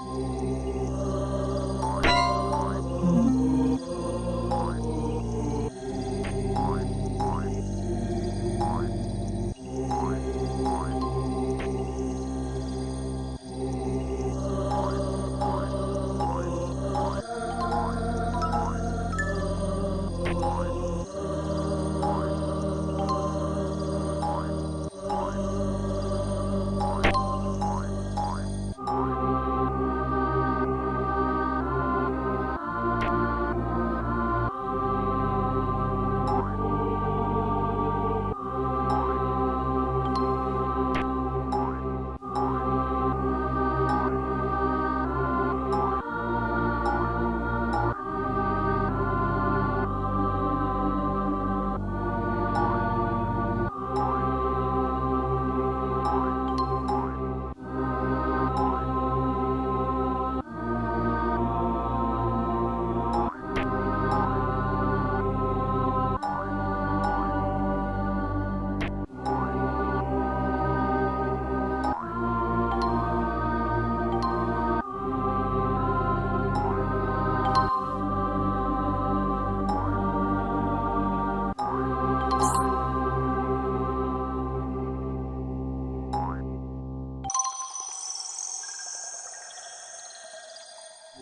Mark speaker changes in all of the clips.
Speaker 1: 了。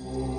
Speaker 1: Ooh.